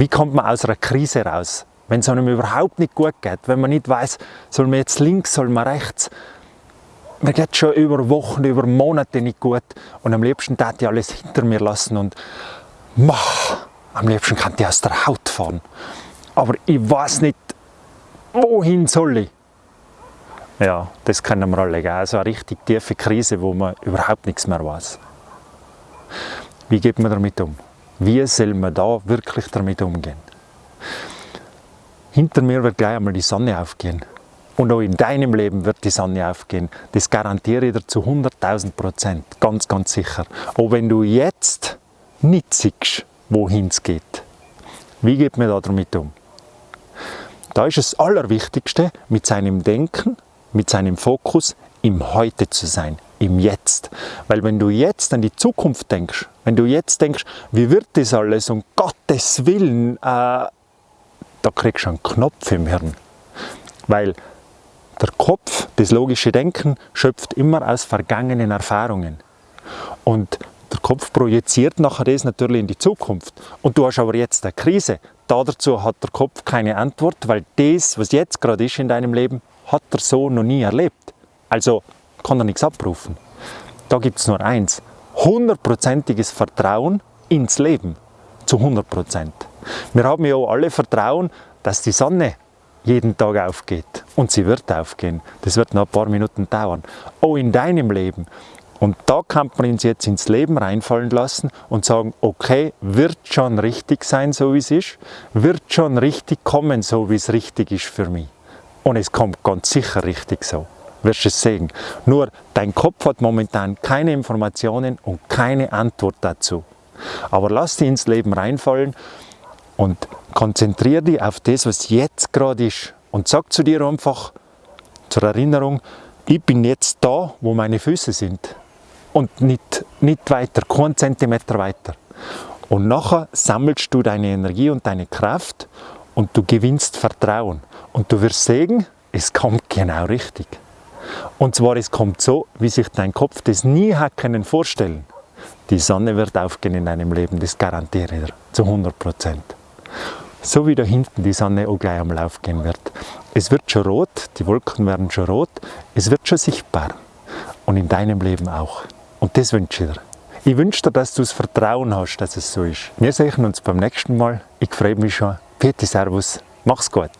Wie kommt man aus einer Krise raus? Wenn es einem überhaupt nicht gut geht, wenn man nicht weiß, soll man jetzt links, soll man rechts. Mir geht schon über Wochen, über Monate nicht gut und am liebsten hätte ich alles hinter mir lassen und mach, am liebsten kann ich aus der Haut fahren. Aber ich weiß nicht, wohin soll ich? Ja, das kennen wir alle, gell? so eine richtig tiefe Krise, wo man überhaupt nichts mehr weiß. Wie geht man damit um? Wie soll man da wirklich damit umgehen? Hinter mir wird gleich einmal die Sonne aufgehen. Und auch in deinem Leben wird die Sonne aufgehen. Das garantiere ich dir zu 100.000 Prozent. Ganz, ganz sicher. Auch wenn du jetzt nicht siehst, wohin es geht. Wie geht man da damit um? Da ist das Allerwichtigste, mit seinem Denken, mit seinem Fokus im Heute zu sein, im Jetzt. Weil wenn du jetzt an die Zukunft denkst, wenn du jetzt denkst, wie wird das alles, um Gottes Willen, äh, da kriegst du einen Knopf im Hirn. Weil der Kopf, das logische Denken, schöpft immer aus vergangenen Erfahrungen. Und der Kopf projiziert nachher das natürlich in die Zukunft. Und du hast aber jetzt eine Krise. dazu hat der Kopf keine Antwort, weil das, was jetzt gerade ist in deinem Leben, hat er so noch nie erlebt. Also kann er nichts abrufen. Da gibt es nur eins. Hundertprozentiges Vertrauen ins Leben. Zu 100 Prozent. Wir haben ja alle Vertrauen, dass die Sonne jeden Tag aufgeht. Und sie wird aufgehen. Das wird noch ein paar Minuten dauern. Auch in deinem Leben. Und da kann man uns jetzt ins Leben reinfallen lassen und sagen, okay, wird schon richtig sein, so wie es ist, wird schon richtig kommen, so wie es richtig ist für mich. Und es kommt ganz sicher richtig so, wirst es sehen. Nur dein Kopf hat momentan keine Informationen und keine Antwort dazu. Aber lass dich ins Leben reinfallen und konzentriere dich auf das, was jetzt gerade ist. Und sag zu dir einfach zur Erinnerung, ich bin jetzt da, wo meine Füße sind und nicht, nicht weiter, keinen Zentimeter weiter. Und nachher sammelst du deine Energie und deine Kraft und du gewinnst Vertrauen. Und du wirst sehen, es kommt genau richtig. Und zwar, es kommt so, wie sich dein Kopf das nie hat können vorstellen. Die Sonne wird aufgehen in deinem Leben, das garantiere ich dir, zu 100 Prozent. So wie da hinten die Sonne auch gleich einmal aufgehen wird. Es wird schon rot, die Wolken werden schon rot, es wird schon sichtbar. Und in deinem Leben auch. Und das wünsche ich dir. Ich wünsche dir, dass du das Vertrauen hast, dass es so ist. Wir sehen uns beim nächsten Mal. Ich freue mich schon. Vierte Servus. Mach's gut.